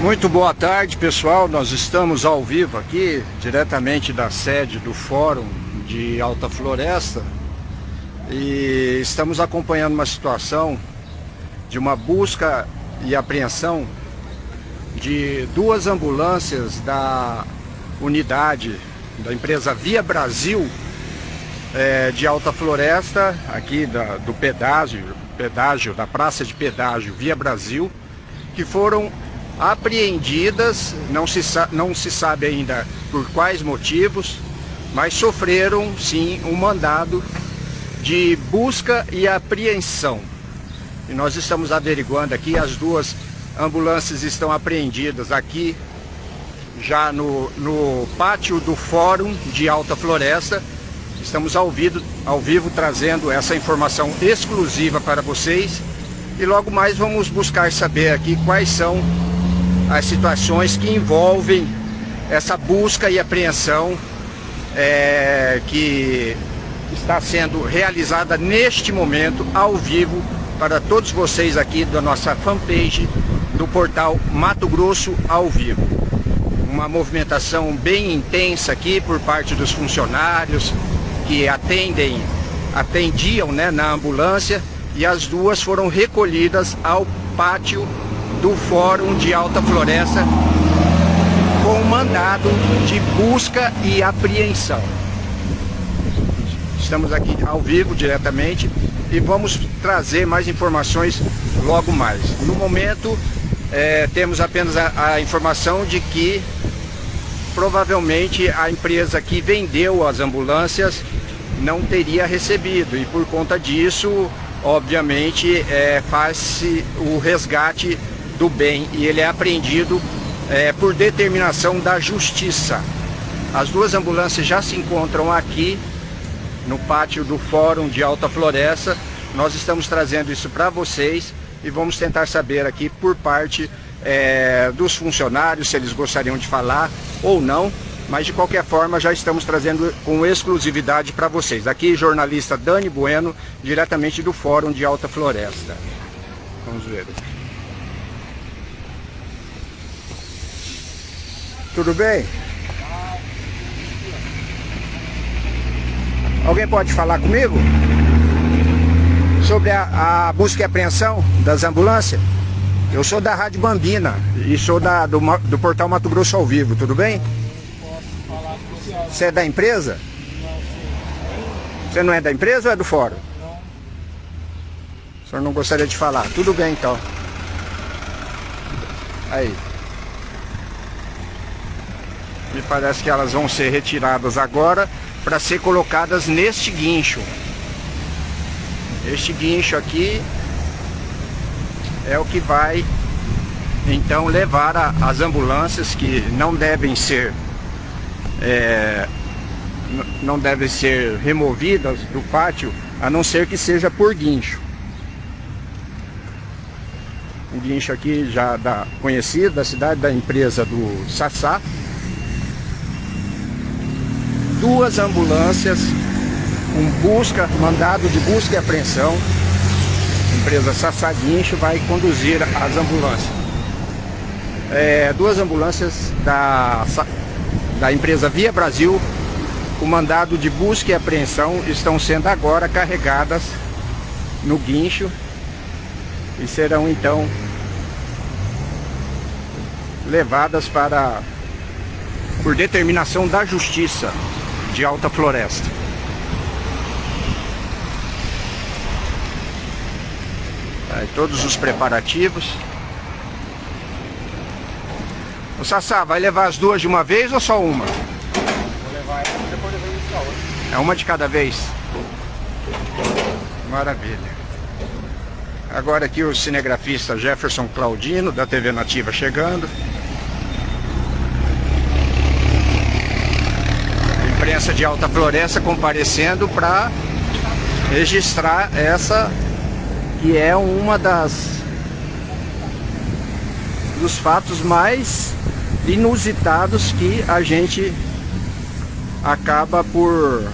Muito boa tarde, pessoal. Nós estamos ao vivo aqui, diretamente da sede do Fórum de Alta Floresta. E estamos acompanhando uma situação de uma busca e apreensão de duas ambulâncias da unidade da empresa Via Brasil é, de Alta Floresta, aqui da, do pedágio, pedágio, da praça de pedágio Via Brasil, que foram apreendidas, não se, não se sabe ainda por quais motivos, mas sofreram sim um mandado de busca e apreensão. E nós estamos averiguando aqui, as duas ambulâncias estão apreendidas aqui, já no, no pátio do Fórum de Alta Floresta. Estamos ao vivo, ao vivo trazendo essa informação exclusiva para vocês. E logo mais vamos buscar saber aqui quais são as situações que envolvem essa busca e apreensão é, que está sendo realizada neste momento ao vivo para todos vocês aqui da nossa fanpage do portal Mato Grosso ao vivo. Uma movimentação bem intensa aqui por parte dos funcionários que atendem, atendiam né, na ambulância e as duas foram recolhidas ao pátio do Fórum de Alta Floresta com mandado de busca e apreensão. Estamos aqui ao vivo diretamente e vamos trazer mais informações logo mais. No momento, é, temos apenas a, a informação de que provavelmente a empresa que vendeu as ambulâncias não teria recebido e por conta disso, obviamente, é, faz-se o resgate do bem e ele é apreendido é, por determinação da justiça. As duas ambulâncias já se encontram aqui no pátio do Fórum de Alta Floresta. Nós estamos trazendo isso para vocês e vamos tentar saber aqui por parte é, dos funcionários se eles gostariam de falar ou não. Mas de qualquer forma já estamos trazendo com exclusividade para vocês. Aqui jornalista Dani Bueno, diretamente do Fórum de Alta Floresta. Vamos ver. Tudo bem? Alguém pode falar comigo? Sobre a, a, busca e apreensão das ambulâncias? Eu sou da Rádio Bambina e sou da, do, do portal Mato Grosso ao Vivo, tudo bem? Você é da empresa? Você não é da empresa ou é do fórum? Não. O senhor não gostaria de falar? Tudo bem então. Aí. Me parece que elas vão ser retiradas agora para ser colocadas neste guincho. Este guincho aqui é o que vai então levar a, as ambulâncias que não devem ser é, não devem ser removidas do pátio a não ser que seja por guincho. O guincho aqui já da conhecido da cidade da empresa do Sassá duas ambulâncias com busca, mandado de busca e apreensão. A empresa Sassaguincho vai conduzir as ambulâncias. É, duas ambulâncias da, da empresa Via Brasil, o mandado de busca e apreensão estão sendo agora carregadas no guincho e serão então levadas para por determinação da justiça de alta floresta. Aí, todos os preparativos. O Sassá, vai levar as duas de uma vez ou só uma? Vou levar essa e depois levar outra. É uma de cada vez? Maravilha. Agora aqui o cinegrafista Jefferson Claudino, da TV Nativa, chegando. De Alta Floresta comparecendo para registrar essa que é uma das dos fatos mais inusitados que a gente acaba por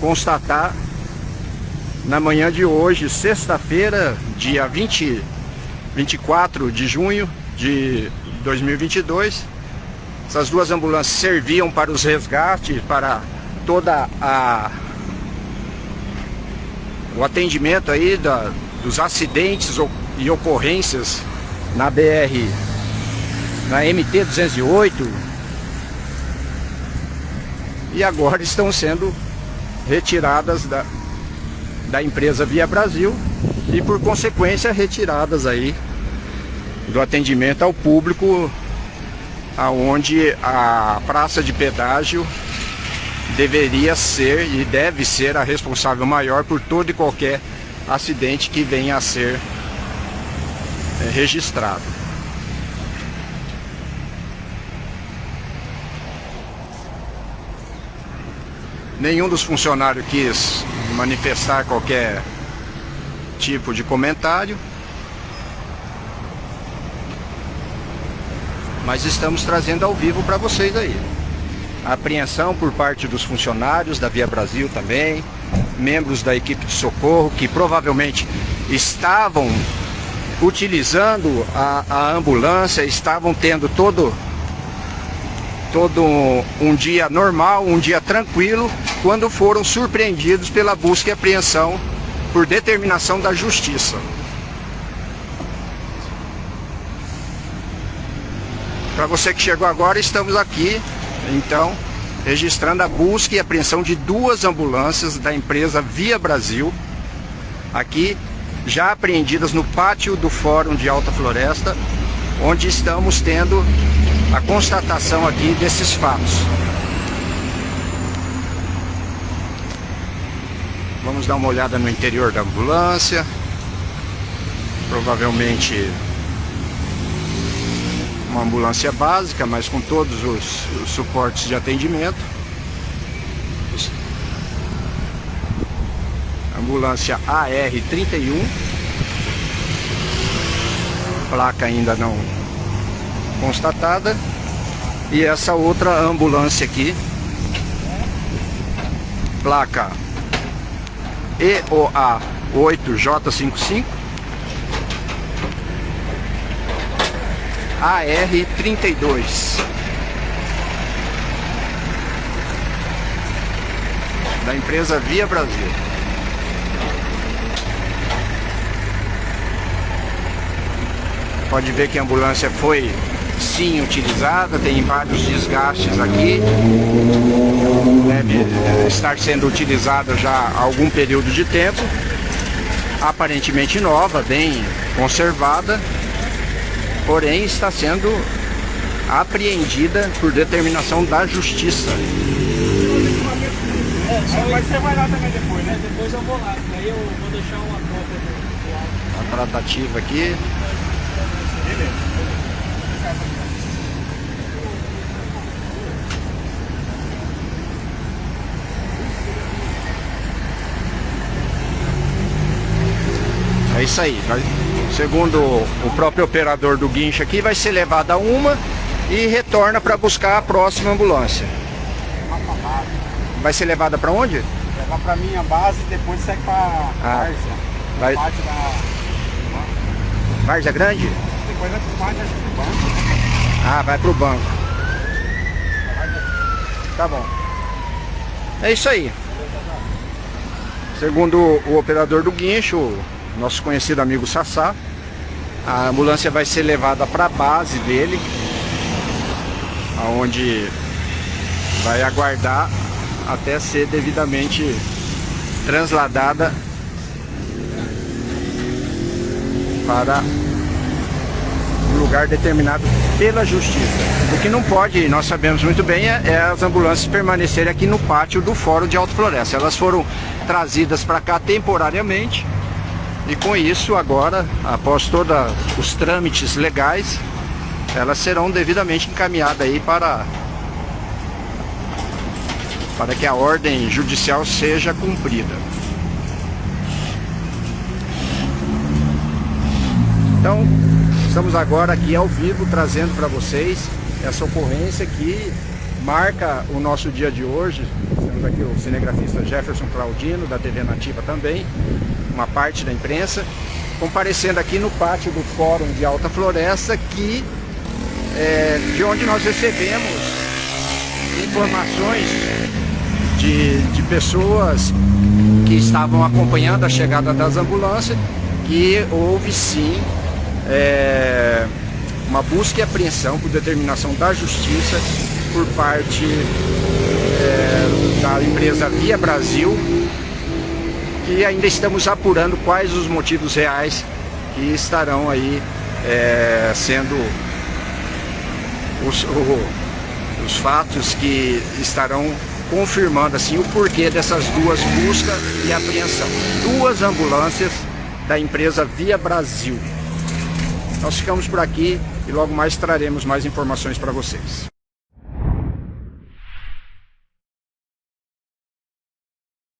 constatar na manhã de hoje, sexta-feira, dia 20, 24 de junho de 2022. Essas duas ambulâncias serviam para os resgates, para toda a o atendimento aí da, dos acidentes e ocorrências na BR, na MT 208. E agora estão sendo retiradas da, da empresa Via Brasil e por consequência retiradas aí do atendimento ao público aonde a praça de pedágio deveria ser e deve ser a responsável maior por todo e qualquer acidente que venha a ser é, registrado. Nenhum dos funcionários quis manifestar qualquer tipo de comentário. Mas estamos trazendo ao vivo para vocês aí. A apreensão por parte dos funcionários da Via Brasil também, membros da equipe de socorro que provavelmente estavam utilizando a, a ambulância, estavam tendo todo todo um dia normal, um dia tranquilo, quando foram surpreendidos pela busca e apreensão por determinação da justiça. Para você que chegou agora, estamos aqui, então, registrando a busca e apreensão de duas ambulâncias da empresa Via Brasil, aqui já apreendidas no pátio do Fórum de Alta Floresta, onde estamos tendo a constatação aqui desses fatos. Vamos dar uma olhada no interior da ambulância. Provavelmente uma ambulância básica, mas com todos os, os suportes de atendimento. Ambulância AR31. Placa ainda não constatada. E essa outra ambulância aqui. Placa EOA 8J55 AR32 da empresa Via Brasil. Pode ver que a ambulância foi sim utilizada, tem vários desgastes aqui. Deve eh, estar sendo utilizada já há algum período de tempo. Aparentemente nova, bem conservada porém está sendo apreendida por determinação da justiça. É, mas você vai lá também depois, né? Depois eu vou lá, daí eu vou deixar uma cópia do, A tratativa aqui. Beleza. É isso aí. Segundo o próprio operador do guincho aqui, vai ser levada uma e retorna para buscar a próxima ambulância. Vai ser levada para onde? Levar para minha base e depois segue para ah, Várzea. Vai... Parte da... Várzea Grande? Depois vai para Várzea banco. Ah, vai para o banco. Tá bom. É isso aí. Segundo o operador do guincho, nosso conhecido amigo Sassá. A ambulância vai ser levada para a base dele, aonde vai aguardar até ser devidamente transladada para um lugar determinado pela justiça. O que não pode, nós sabemos muito bem, é, é as ambulâncias permanecerem aqui no pátio do Fórum de Alto Floresta. Elas foram trazidas para cá temporariamente e com isso, agora, após todos os trâmites legais, elas serão devidamente encaminhadas aí para, para que a ordem judicial seja cumprida. Então, estamos agora aqui ao vivo trazendo para vocês essa ocorrência que marca o nosso dia de hoje. Temos aqui o cinegrafista Jefferson Claudino, da TV Nativa também, uma parte da imprensa, comparecendo aqui no pátio do Fórum de Alta Floresta, que é, de onde nós recebemos informações de, de pessoas que estavam acompanhando a chegada das ambulâncias que houve sim é, uma busca e apreensão por determinação da justiça por parte é, da empresa Via Brasil e ainda estamos apurando quais os motivos reais que estarão aí é, sendo os, o, os fatos que estarão confirmando assim o porquê dessas duas buscas e apreensão. Duas ambulâncias da empresa Via Brasil. Nós ficamos por aqui e logo mais traremos mais informações para vocês.